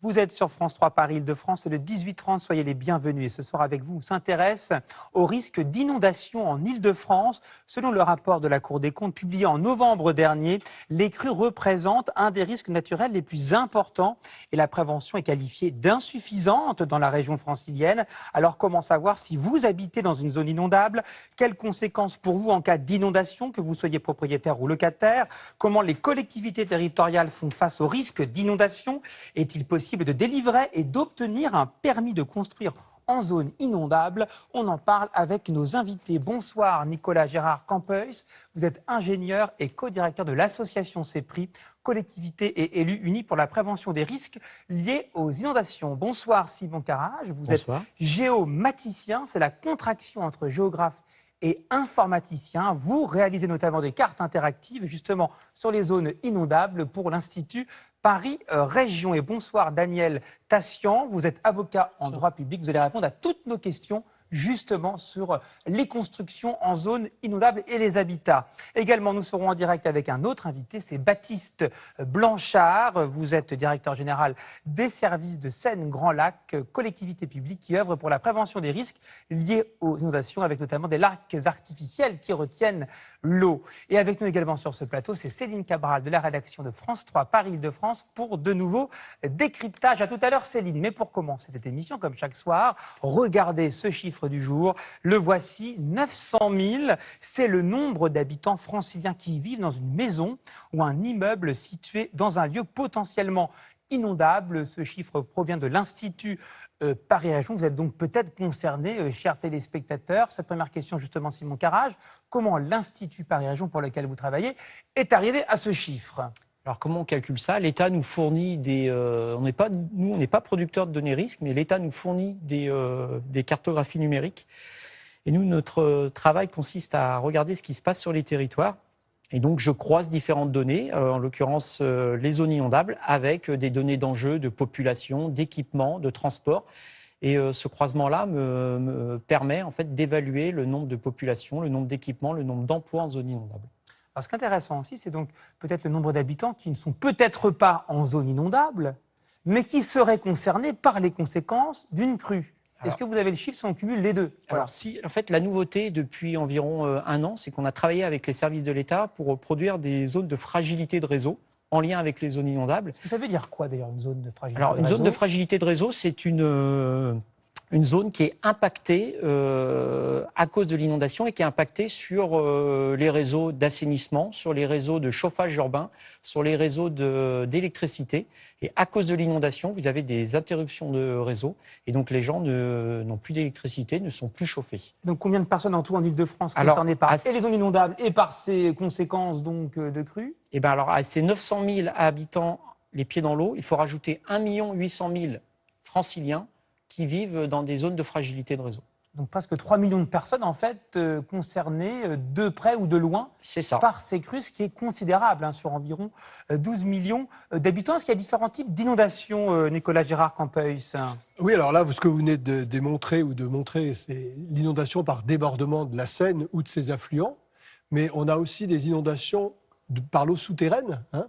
Vous êtes sur France 3 Paris Île-de-France, le 18-30, soyez les bienvenus. Et ce soir avec vous, on s'intéresse au risque d'inondation en Île-de-France. Selon le rapport de la Cour des comptes publié en novembre dernier, les crues représentent un des risques naturels les plus importants et la prévention est qualifiée d'insuffisante dans la région francilienne. Alors comment savoir si vous habitez dans une zone inondable? Quelles conséquences pour vous en cas d'inondation, que vous soyez propriétaire ou locataire? Comment les collectivités territoriales font face au risque d'inondation? Est-il possible de délivrer et d'obtenir un permis de construire en zone inondable. On en parle avec nos invités. Bonsoir Nicolas Gérard Campeus. Vous êtes ingénieur et co-directeur de l'association CEPRI, collectivité et élus unis pour la prévention des risques liés aux inondations. Bonsoir Simon Carrage. Vous êtes géomaticien. C'est la contraction entre géographe et informaticien. Vous réalisez notamment des cartes interactives justement sur les zones inondables pour l'Institut Paris euh, Région. Et bonsoir Daniel Tassian, vous êtes avocat en droit public, vous allez répondre à toutes nos questions justement sur les constructions en zone inondable et les habitats. Également, nous serons en direct avec un autre invité, c'est Baptiste Blanchard. Vous êtes directeur général des services de Seine-Grand Lac, collectivité publique qui œuvre pour la prévention des risques liés aux inondations, avec notamment des lacs artificiels qui retiennent l'eau. Et avec nous également sur ce plateau, c'est Céline Cabral de la rédaction de France 3 Paris-Île-de-France pour de nouveaux décryptages. À tout à l'heure, Céline. Mais pour commencer cette émission, comme chaque soir, regardez ce chiffre du jour. Le voici, 900 000. C'est le nombre d'habitants franciliens qui vivent dans une maison ou un immeuble situé dans un lieu potentiellement inondable. Ce chiffre provient de l'Institut euh, Paris Région. Vous êtes donc peut-être concerné, euh, chers téléspectateurs. Cette première question, justement, Simon Carrage, comment l'Institut Paris Région pour lequel vous travaillez est arrivé à ce chiffre? Alors comment on calcule ça? L'État nous fournit des... Euh, on pas, nous, on n'est pas producteur de données risques, mais l'État nous fournit des, euh, cartographies numériques. Et nous, notre travail consiste à regarder ce qui se passe sur les territoires. Et donc, je croise différentes données, euh, en l'occurrence les zones inondables, avec des données d'enjeux, de population, d'équipement, de transport. Et ce croisement-là me, me, permet en fait d'évaluer le nombre de populations, le nombre d'équipements, le nombre d'emplois en zone inondable. Alors, ce qui est intéressant aussi, c'est donc peut-être le nombre d'habitants qui ne sont peut-être pas en zone inondable, mais qui seraient concernés par les conséquences d'une crue. Est-ce que vous avez le chiffre si on cumule les deux? Alors, si, en fait, la nouveauté depuis environ euh, un an, c'est qu'on a travaillé avec les services de l'État pour produire des zones de fragilité de réseau en lien avec les zones inondables. Ça veut dire quoi d'ailleurs une zone de fragilité Alors, une zone de fragilité de réseau, c'est une euh, une zone qui est impactée euh, à cause de l'inondation et qui est impactée sur euh, les réseaux d'assainissement, sur les réseaux de chauffage urbain, sur les réseaux d'électricité. Et à cause de l'inondation, vous avez des interruptions de réseau et donc les gens n'ont plus d'électricité, ne sont plus chauffés. Donc combien de personnes en tout en Ile-de-France concernées par et les zones inondables et par ces conséquences donc euh, de crues? Eh bien alors à ces 900 000 habitants les pieds dans l'eau, il faut rajouter 1 800 000 franciliens qui vivent dans des zones de fragilité de réseau. Donc presque 3 millions de personnes en fait euh, concernées euh, de près ou de loin par ces crues, ce qui est considérable hein, sur environ 12 euh, millions d'habitants. Est-ce qu'il y a différents types d'inondations, Nicolas Gérard Campeus Oui, alors là, ce que vous venez de démontrer ou de montrer, c'est l'inondation par débordement de la Seine ou de ses affluents. Mais on a aussi des inondations par l'eau souterraine. Hein,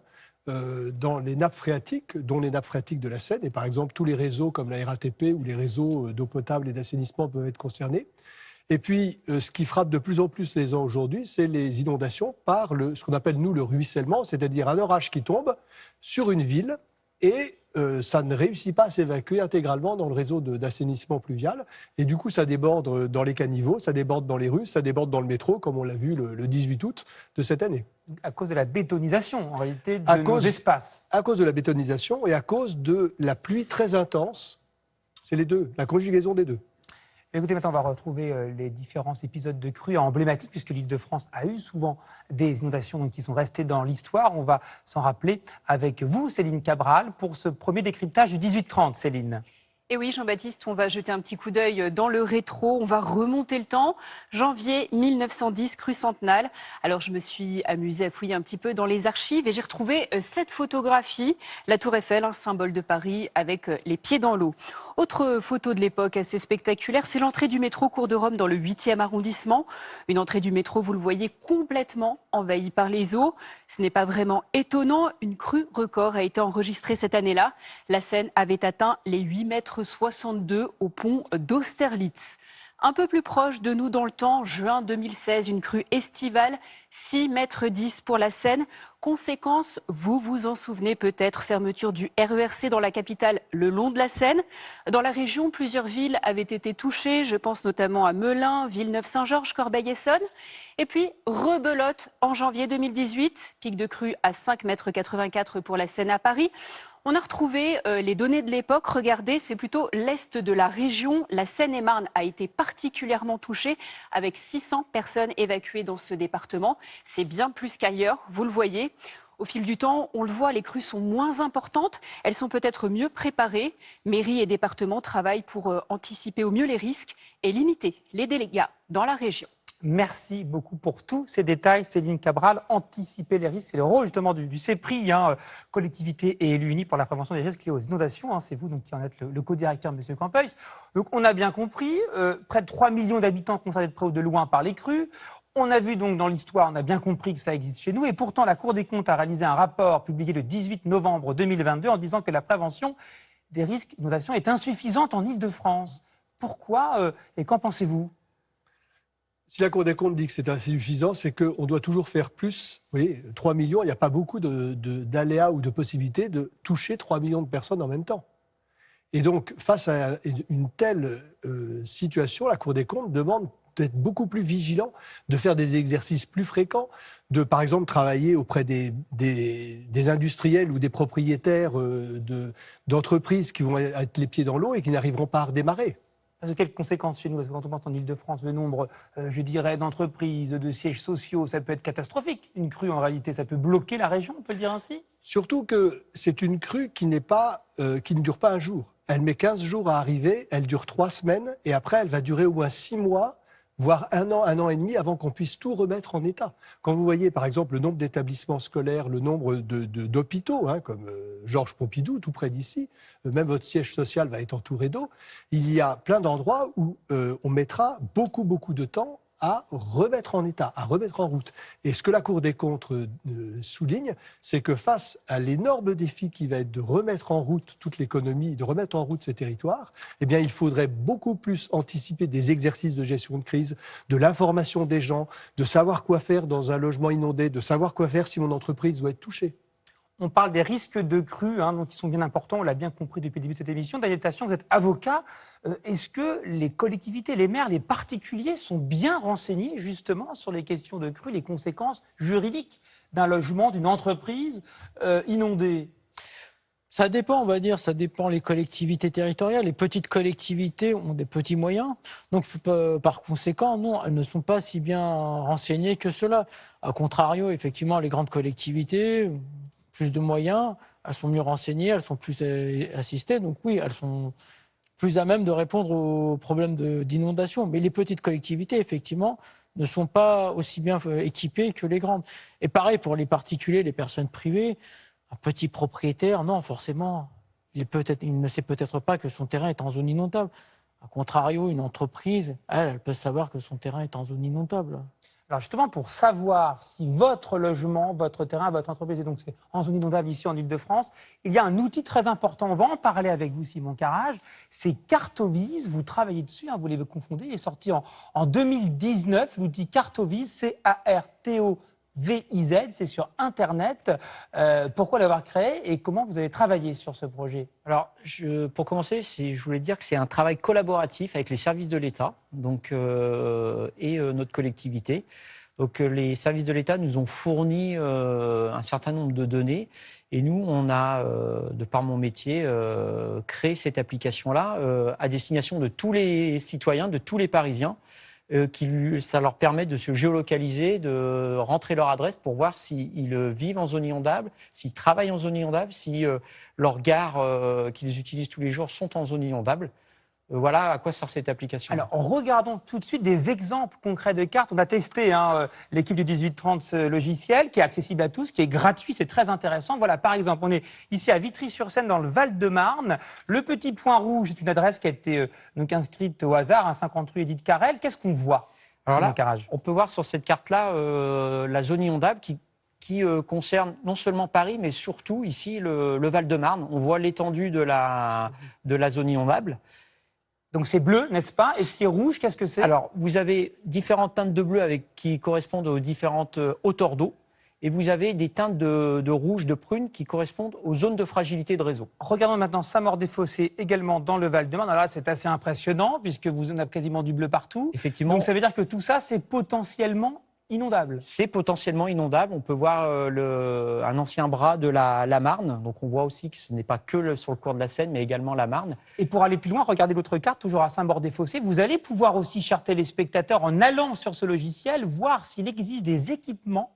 euh, dans les nappes phréatiques, dont les nappes phréatiques de la Seine. Et par exemple, tous les réseaux comme la RATP ou les réseaux euh, d'eau potable et d'assainissement peuvent être concernés. Et puis, euh, ce qui frappe de plus en plus les gens aujourd'hui, c'est les inondations par le, ce qu'on appelle, nous, le ruissellement, c'est-à-dire un orage qui tombe sur une ville et euh, ça ne réussit pas à s'évacuer intégralement dans le réseau d'assainissement pluvial. Et du coup, ça déborde euh, dans les caniveaux, ça déborde dans les rues, ça déborde dans le métro, comme on l'a vu le, 18 août de cette année. À cause de la bétonisation, en réalité, de à nos espaces. À cause de la bétonisation et à cause de la pluie très intense. C'est les deux, la conjugaison des deux. Écoutez, maintenant, on va retrouver euh, les différents épisodes de crues emblématiques, puisque l'île de France a eu souvent des inondations qui sont restées dans l'histoire. On va s'en rappeler avec vous, Céline Cabral, pour ce premier décryptage du 18-30, Céline. Et oui, Jean-Baptiste, on va jeter un petit coup d'œil dans le rétro, on va remonter le temps. Janvier 1910, crue Centenale. Alors, je me suis amusée à fouiller un petit peu dans les archives et j'ai retrouvé euh, cette photographie. La Tour Eiffel, un symbole de Paris avec euh, les pieds dans l'eau. Autre photo de l'époque assez spectaculaire, c'est l'entrée du métro Cours de Rome dans le 8e arrondissement. Une entrée du métro, vous le voyez, complètement envahie par les eaux. Ce n'est pas vraiment étonnant. Une crue record a été enregistrée cette année-là. La Seine avait atteint les 8 mètres 62 au pont d'Austerlitz. Un peu plus proche de nous dans le temps, juin 2016, une crue estivale, 6 mètres 10 pour la Seine. Conséquence, vous vous en souvenez peut-être, fermeture du RERC dans la capitale le long de la Seine. Dans la région, plusieurs villes avaient été touchées. Je pense notamment à Melun, Villeneuve-Saint-Georges, Corbeil-Essonne. Et puis, rebelote en janvier 2018, pic de crue à 5 mètres 84 pour la Seine à Paris. On a retrouvé euh, les données de l'époque. Regardez, c'est plutôt l'est de la région. La Seine-et-Marne a été particulièrement touchée avec 600 personnes évacuées dans ce département. C'est bien plus qu'ailleurs, vous le voyez. Au fil du temps, on le voit, les crues sont moins importantes. Elles sont peut-être mieux préparées. Mairie et département travaillent pour euh, anticiper au mieux les risques et limiter les dégâts dans la région. Merci beaucoup pour tous ces détails, Céline Cabral. Anticiper les risques, c'est le rôle justement du, du CEPRI, hein, collectivité et élus unis pour la prévention des risques liés aux inondations. Hein. c'est vous donc, qui en êtes le, co-directeur, M. Campeuil. Donc on a bien compris, euh, près de 3 millions d'habitants concernés de près ou de loin par les crues. On a vu donc dans l'histoire, on a bien compris que ça existe chez nous. Et pourtant, la Cour des comptes a réalisé un rapport publié le 18 novembre 2022 en disant que la prévention des risques d'inondation est insuffisante en Ile-de-France. Pourquoi euh, et qu'en pensez-vous? Si la Cour des comptes dit que c'est insuffisant, c'est qu'on doit toujours faire plus. Vous voyez, 3 millions, il n'y a pas beaucoup d'aléas ou de possibilités de toucher 3 millions de personnes en même temps. Et donc, face à une telle euh, situation, la Cour des comptes demande d'être beaucoup plus vigilant, de faire des exercices plus fréquents, de, par exemple, travailler auprès des, des, industriels ou des propriétaires euh, d'entreprises qui vont être les pieds dans l'eau et qui n'arriveront pas à redémarrer. Quelles conséquences chez nous? Parce que quand on pense en Ile-de-France, le nombre, euh, je dirais, d'entreprises, de sièges sociaux, ça peut être catastrophique. Une crue, en réalité, ça peut bloquer la région, on peut le dire ainsi? Surtout que c'est une crue qui, pas, euh, qui ne dure pas un jour. Elle met 15 jours à arriver, elle dure 3 semaines, et après, elle va durer au moins 6 mois voire un an, un an et demi avant qu'on puisse tout remettre en état. Quand vous voyez par exemple le nombre d'établissements scolaires, le nombre d'hôpitaux, hein, comme euh, Georges Pompidou, tout près d'ici, euh, même votre siège social va être entouré d'eau, il y a plein d'endroits où euh, on mettra beaucoup, beaucoup de temps à remettre en état, à remettre en route. Et ce que la Cour des comptes euh, souligne, c'est que face à l'énorme défi qui va être de remettre en route toute l'économie, de remettre en route ces territoires, eh bien, il faudrait beaucoup plus anticiper des exercices de gestion de crise, de l'information des gens, de savoir quoi faire dans un logement inondé, de savoir quoi faire si mon entreprise doit être touchée. On parle des risques de crues, hein, donc qui sont bien importants, on l'a bien compris depuis le début de cette émission. Daniel vous êtes avocat. Euh, est-ce que les collectivités, les maires, les particuliers sont bien renseignés justement sur les questions de crues, les conséquences juridiques d'un logement, d'une entreprise euh, inondée? Ça dépend, on va dire, ça dépend les collectivités territoriales. Les petites collectivités ont des petits moyens. Donc, par conséquent, non, elles ne sont pas si bien renseignées que cela. A contrario, effectivement, les grandes collectivités, plus de moyens, elles sont mieux renseignées, elles sont plus euh, assistées. Donc oui, elles sont plus à même de répondre aux problèmes d'inondation. Mais les petites collectivités, effectivement, ne sont pas aussi bien euh, équipées que les grandes. Et pareil pour les particuliers, les personnes privées, un petit propriétaire, non, forcément, il, il ne sait peut-être pas que son terrain est en zone inondable. A contrario, une entreprise, elle, elle peut savoir que son terrain est en zone inondable. Alors justement, pour savoir si votre logement, votre terrain, votre entreprise est donc en zone inondable ici en Ile-de-France, il y a un outil très important. On va en parler avec vous, Simon Carrage. C'est Cartovis. Vous travaillez dessus, hein, vous l'avez confondé. Il est sorti en, en 2019. L'outil Cartovis, C-A-R-T-O VIZ, c'est sur Internet. Euh, pourquoi l'avoir créé et comment vous avez travaillé sur ce projet? Alors, pour commencer, je voulais dire que c'est un travail collaboratif avec les services de l'État euh, et euh, notre collectivité. Donc, les services de l'État nous ont fourni un certain nombre de données et nous, on a, de par mon métier, créé cette application-là à destination de tous les citoyens, de tous les Parisiens qui lui- ça leur permet de se géolocaliser, de rentrer leur adresse pour voir s'ils euh, vivent en zone inondable, s'ils travaillent en zone inondable, si euh, leurs gares euh, qu'ils utilisent tous les jours sont en zone inondable. Voilà à quoi sert cette application. Alors, regardons tout de suite des exemples concrets de cartes. On a testé hein, euh, l'équipe du 1830 ce logiciel qui est accessible à tous, qui est gratuit, c'est très intéressant. Voilà, par exemple, on est ici à Vitry-sur-Seine dans le Val-de-Marne. Le petit point rouge est une adresse qui a été euh, donc inscrite au hasard, un 50 rue Édith Carrel. Qu'est-ce qu'on voit Alors là, On peut voir sur cette carte-là euh, la zone inondable qui, qui euh, concerne non seulement Paris, mais surtout ici le, le Val-de-Marne. On voit l'étendue de la, de la zone inondable. Donc c'est bleu, n'est-ce pas? Et ce qui est rouge, qu'est-ce que c'est? Alors, vous avez différentes teintes de bleu avec, qui correspondent aux différentes euh, hauteurs d'eau. Et vous avez des teintes de, de rouge, de prune qui correspondent aux zones de fragilité de réseau. Regardons maintenant Saint-Maur-des-Fossés, également dans le Val-de-Marne. Alors là, c'est assez impressionnant puisque vous en avez quasiment du bleu partout. Effectivement, Donc ça veut dire que tout ça, c'est potentiellement inondable. c'est potentiellement inondable. On peut voir euh, le- un ancien bras de la, la Marne. Donc, on voit aussi que ce n'est pas que le- sur le cours de la Seine, mais également la Marne. Et pour aller plus loin, regardez l'autre carte, toujours à Saint-Maur-des-Fossés. Vous allez pouvoir aussi, chers téléspectateurs, en allant sur ce logiciel, voir s'il existe des équipements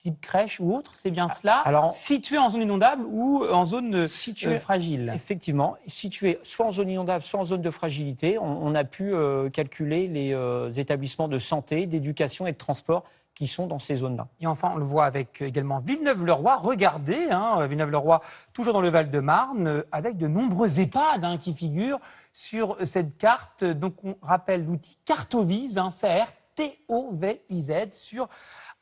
type crèche ou autre, c'est bien cela, alors- situés en zone inondable ou en zone euh, Situé- fragile. Effectivement, situé soit en zone inondable, soit en zone de fragilité, on, on a pu euh, calculer les euh, établissements de santé, d'éducation et de transport qui sont dans ces zones-là. Et enfin, on le voit avec également Villeneuve-le-Roi. Regardez, hein, Villeneuve-le-Roi, toujours dans le Val-de-Marne, avec de nombreux EHPAD hein, qui figurent sur cette carte. Donc, on rappelle l'outil Cartovise, hein, C-R-T-O-V-I-Z, sur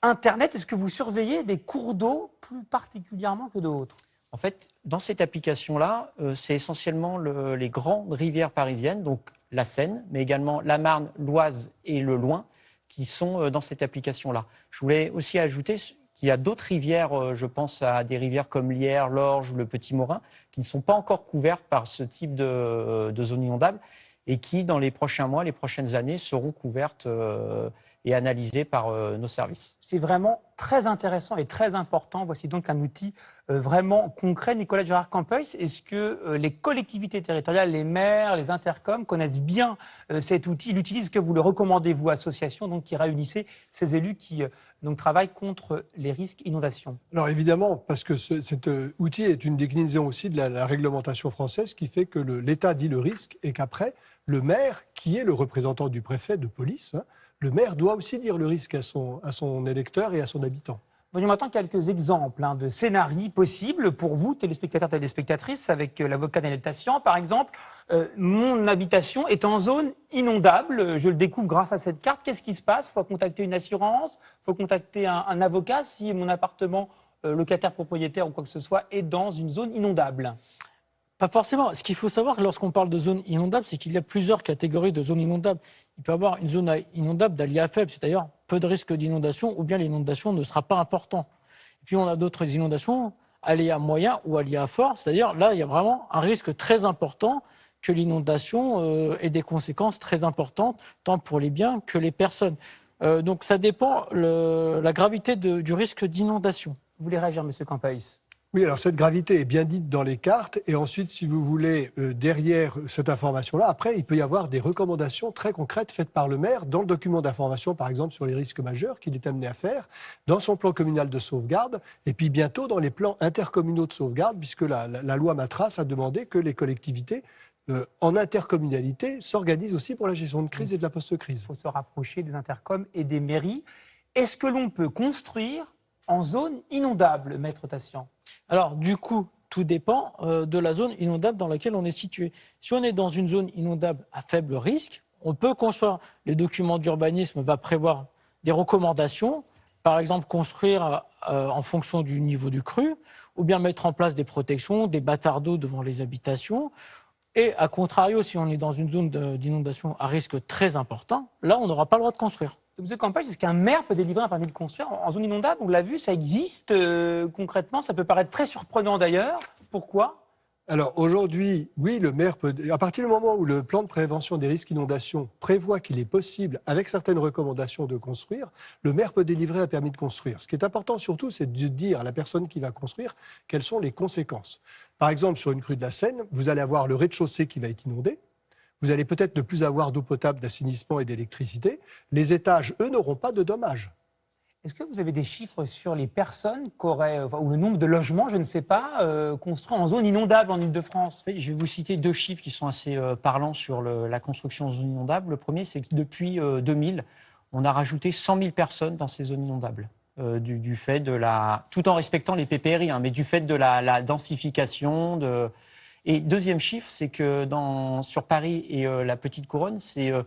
Internet. Est-ce que vous surveillez des cours d'eau plus particulièrement que d'autres? En fait, dans cette application-là, euh, c'est essentiellement le- les grandes rivières parisiennes, donc la Seine, mais également la Marne, l'Oise et le Loing, qui sont euh, dans cette application-là. Je voulais aussi ajouter qu'il y a d'autres rivières, euh, je pense à des rivières comme l'Yerre, l'Orge le Petit Morin, qui ne sont pas encore couvertes par ce type de, zone inondable et qui, dans les prochains mois, les prochaines années, seront couvertes et analysées par euh, nos services. C'est vraiment très intéressant et très important. Voici donc un outil euh, vraiment concret. Nicolas Gérard Campeus, est-ce que euh, les collectivités territoriales, les maires, les intercoms connaissent bien cet outil, l'utilisent que vous le recommandez, vous, association, donc qui réunissez ces élus qui donc, travaillent contre les risques inondations? Alors évidemment, parce que ce- cet outil est une déclinaison aussi de la, la réglementation française qui fait que l'État dit le risque et qu'après, le maire, qui est le représentant du préfet de police, hein, le maire doit aussi dire le risque à son, à son électeur et à son habitant. Voyons maintenant quelques exemples hein, de scénarios possibles pour vous, téléspectateurs, téléspectatrices, avec euh, l'avocat Daniel Tassian. Par exemple, euh, mon habitation est en zone inondable. Je le découvre grâce à cette carte. Qu'est-ce qui se passe? Il faut contacter une assurance, il faut contacter un, avocat si mon appartement, euh, locataire, propriétaire ou quoi que ce soit, est dans une zone inondable. Pas forcément. Ce qu'il faut savoir lorsqu'on parle de zone inondable, c'est qu'il y a plusieurs catégories de zones inondables. Il peut y avoir une zone inondable d'aléa faible, c'est-à-dire peu de risque d'inondation, ou bien l'inondation ne sera pas importante. Et puis on a d'autres inondations, aléa moyen ou aléa fort, c'est-à-dire là, il y a vraiment un risque très important que l'inondation euh, ait des conséquences très importantes, tant pour les biens que les personnes. Euh, donc ça dépend le- la gravité du risque d'inondation. Vous voulez réagir, Monsieur Campeus Oui, alors cette gravité est bien dite dans les cartes. Et ensuite, si vous voulez, euh, derrière cette information-là, après, il peut y avoir des recommandations très concrètes faites par le maire dans le document d'information, par exemple, sur les risques majeurs qu'il est amené à faire, dans son plan communal de sauvegarde, et puis bientôt dans les plans intercommunaux de sauvegarde, puisque la, loi Matras a demandé que les collectivités, euh, en intercommunalité, s'organisent aussi pour la gestion de crise et de la Il post-crise. faut se rapprocher des intercoms et des mairies. Est-ce que l'on peut construire en zone inondable, Maître Tassian Alors, du coup, tout dépend euh, de la zone inondable dans laquelle on est situé. Si on est dans une zone inondable à faible risque, on peut construire. Les documents d'urbanisme va prévoir des recommandations, par exemple construire euh, en fonction du niveau du cru, ou bien mettre en place des protections, des bâtards d'eau devant les habitations. Et à contrario, si on est dans une zone d'inondation à risque très important, là, on n'aura pas le droit de construire. Monsieur Campagne, est-ce qu'un maire peut délivrer un permis de construire en en zone inondable On l'a vu, ça existe euh, concrètement. Ça peut paraître très surprenant d'ailleurs. Pourquoi? Alors aujourd'hui, oui, le maire peut. À partir du moment où le plan de prévention des risques d'inondation prévoit qu'il est possible, avec certaines recommandations, de construire, le maire peut délivrer un permis de construire. Ce qui est important surtout, c'est de dire à la personne qui va construire quelles sont les conséquences. Par exemple, sur une crue de la Seine, vous allez avoir le rez-de-chaussée qui va être inondé. Vous allez peut-être ne plus avoir d'eau potable, d'assainissement et d'électricité. Les étages, eux, n'auront pas de dommages. Est-ce que vous avez des chiffres sur les personnes ou le nombre de logements, je ne sais pas, euh, construits en zone inondable en Ile-de-France? Je vais vous citer deux chiffres qui sont assez euh, parlants sur le- la construction en zone inondable. Le premier, c'est que depuis euh, 2000, on a rajouté 100 000 personnes dans ces zones inondables. euh, du, du fait de la, tout en respectant les PPRI, hein, mais du fait de la, la densification. De... Et deuxième chiffre, c'est que dans, sur Paris et euh, la Petite Couronne, c'est euh,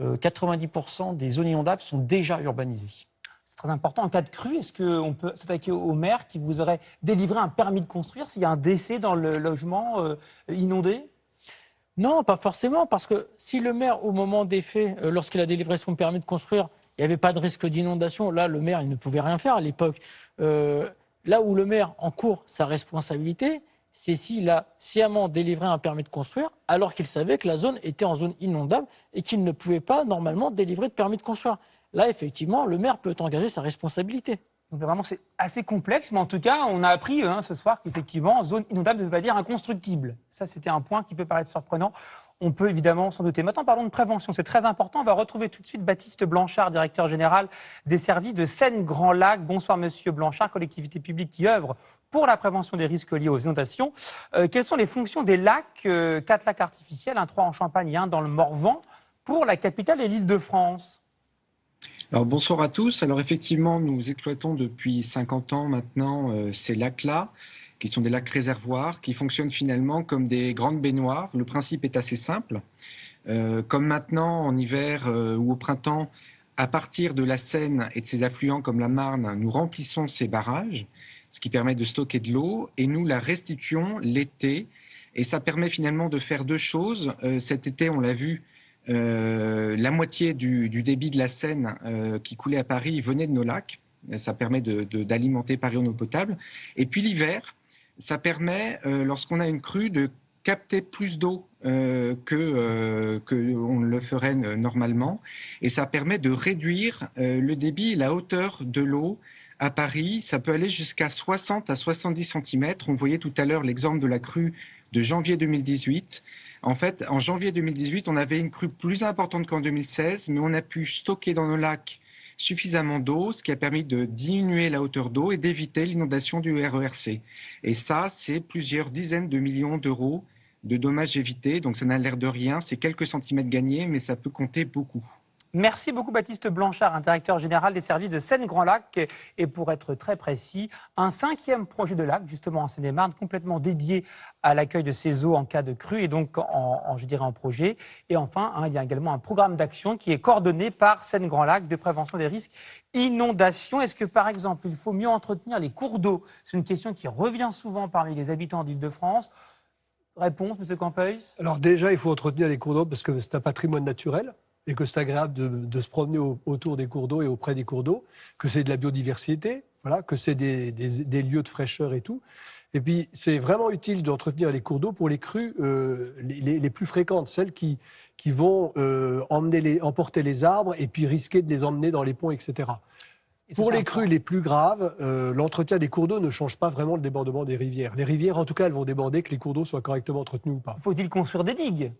euh, 90% des zones inondables sont déjà urbanisées. C'est très important. En cas de crue, est-ce qu'on peut s'attaquer au maire qui vous aurait délivré un permis de construire s'il y a un décès dans le logement euh, inondé? Non, pas forcément, parce que si le maire, au moment des faits, euh, lorsqu'il a délivré son permis de construire, il n'y avait pas de risque d'inondation, là, le maire, il ne pouvait rien faire à l'époque. Euh, là où le maire encourt sa responsabilité, c'est s'il a sciemment délivré un permis de construire, alors qu'il savait que la zone était en zone inondable et qu'il ne pouvait pas normalement délivrer de permis de construire. Là, effectivement, le maire peut engager sa responsabilité. Donc vraiment, c'est assez complexe, mais en tout cas, on a appris hein, ce soir qu'effectivement, zone inondable ne veut pas dire inconstructible. Ça, c'était un point qui peut paraître surprenant. On peut évidemment s'en douter. Maintenant, parlons de prévention. C'est très important. On va retrouver tout de suite Baptiste Blanchard, directeur général des services de Seine-Grand Lac. Bonsoir, monsieur Blanchard, collectivité publique qui œuvre pour la prévention des risques liés aux inondations. Euh, quelles sont les fonctions des lacs, euh, quatre lacs artificiels, un trois en Champagne et un dans le Morvan, pour la capitale et l'île de France? Alors bonsoir à tous. Alors effectivement, nous exploitons depuis 50 ans maintenant euh, ces lacs-là, qui sont des lacs réservoirs, qui fonctionnent finalement comme des grandes baignoires. Le principe est assez simple. Euh, comme maintenant en hiver euh, ou au printemps, à partir de la Seine et de ses affluents comme la Marne, nous remplissons ces barrages, ce qui permet de stocker de l'eau, et nous la restituons l'été. Et ça permet finalement de faire deux choses. Euh, cet été, on l'a vu, la moitié du, débit de la Seine qui coulait à Paris venait de nos lacs. Ça permet d'alimenter Paris en eau potable. Et puis l'hiver, ça permet, euh, lorsqu'on a une crue, de capter plus d'eau euh, que, on le ferait normalement. Et ça permet de réduire le débit et la hauteur de l'eau à Paris. Ça peut aller jusqu'à 60 à 70 cm. On voyait tout à l'heure l'exemple de la crue de janvier 2018. En fait, en janvier 2018, on avait une crue plus importante qu'en 2016, mais on a pu stocker dans nos lacs suffisamment d'eau, ce qui a permis de diminuer la hauteur d'eau et d'éviter l'inondation du RERC. Et ça, c'est plusieurs dizaines de millions d'euros de dommages évités. Donc ça n'a l'air de rien, c'est quelques centimètres gagnés, mais ça peut compter beaucoup. Merci beaucoup Baptiste Blanchard, directeur général des services de Seine-Grand Lac. Et pour être très précis, un cinquième projet de lac, justement en Seine-et-Marne, complètement dédié à l'accueil de ces eaux en cas de crue et donc en, je dirais en projet. Et enfin, hein, il y a également un programme d'action qui est coordonné par Seine-Grand Lac de prévention des risques inondations. Est-ce que par exemple, il faut mieux entretenir les cours d'eau? C'est une question qui revient souvent parmi les habitants d'Île-de-France. Réponse, Monsieur Campeus? Alors déjà, il faut entretenir les cours d'eau parce que c'est un patrimoine naturel et que c'est agréable de, de, se promener au, autour des cours d'eau et auprès des cours d'eau, que c'est de la biodiversité, voilà, que c'est des, des, des, lieux de fraîcheur et tout. Et puis, c'est vraiment utile d'entretenir les cours d'eau pour les crues euh, les, les, plus fréquentes, celles qui, qui vont euh, emmener les, emporter les arbres et puis risquer de les emmener dans les ponts, etc. Et pour les crues les plus graves, euh, l'entretien des cours d'eau ne change pas vraiment le débordement des rivières. Les rivières, en tout cas, elles vont déborder que les cours d'eau soient correctement entretenus ou pas. Faut-il construire des digues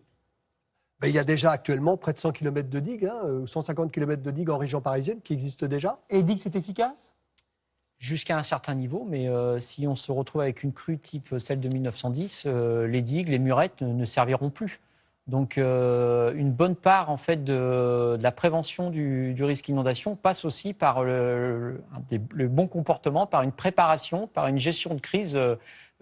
ben, il y a déjà actuellement près de 100 km de digues, hein, 150 km de digues en région parisienne qui existent déjà. Et les digues, c'est efficace? Jusqu'à un certain niveau, mais euh, si on se retrouve avec une crue type celle de 1910, euh, les digues, les murettes ne, ne serviront plus. Donc, euh, une bonne part en fait de, de la prévention du, du, risque inondation passe aussi par le, le, le, bon comportement, par une préparation, par une gestion de crise euh,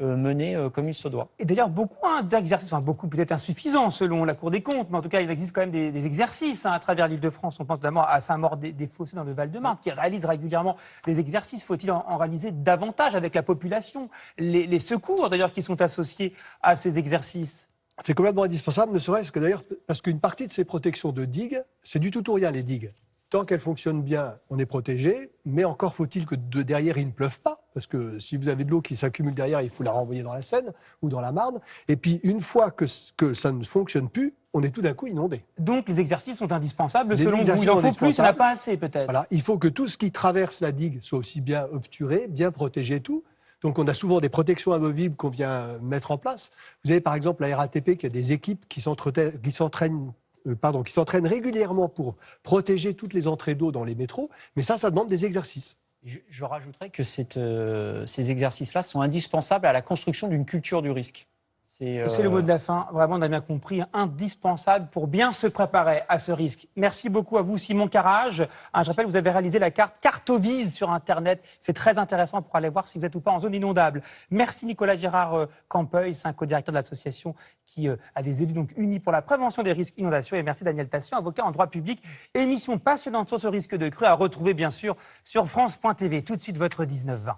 menée euh, comme il se doit. Et d'ailleurs, beaucoup hein, d'exercices, enfin beaucoup peut-être insuffisants selon la Cour des comptes, mais en tout cas, il existe quand même des, des exercices hein, à travers l'île de France. On pense notamment à Saint-Maur-des-Fossés dans le Val-de-Marne, qui réalise régulièrement des exercices. Faut-il en, en, réaliser davantage avec la population les, les secours, d'ailleurs, qui sont associés à ces exercices? C'est complètement indispensable, ne serait-ce que d'ailleurs parce qu'une partie de ces protections de digues, c'est du tout ou rien les digues. Tant qu'elles fonctionnent bien, on est protégé, mais encore faut-il que de derrière il ne pleuve pas, parce que si vous avez de l'eau qui s'accumule derrière, il faut la renvoyer dans la Seine ou dans la Marne. Et puis une fois que, que ça ne fonctionne plus, on est tout d'un coup inondé. Donc les exercices sont indispensables. Les selon vous, il en faut plus, il n'y en a pas assez peut-être. Voilà, il faut que tout ce qui traverse la digue soit aussi bien obturé, bien protégé tout. Donc on a souvent des protections amovibles qu'on vient mettre en place. Vous avez par exemple la RATP qui a des équipes qui s'entraînent euh, qui s'entraînent régulièrement pour protéger toutes les entrées d'eau dans les métros, mais ça, ça demande des exercices. Je, rajouterais que euh, ces exercices-là sont indispensables à la construction d'une culture du risque. C'est euh... le mot de la fin. Vraiment, on a bien compris, indispensable pour bien se préparer à ce risque. Merci beaucoup à vous, Simon Carrage. Ah, je rappelle, vous avez réalisé la carte Cartovise sur Internet. C'est très intéressant pour aller voir si vous êtes ou pas en zone inondable. Merci Nicolas Gérard euh, Campeuil, co-directeur de l'association qui euh, a des élus donc unis pour la prévention des risques inondations. Et merci Daniel Tassion, avocat en droit public. Émission passionnante sur ce risque de crue à retrouver bien sûr sur France.tv. Tout de suite, votre 19-20.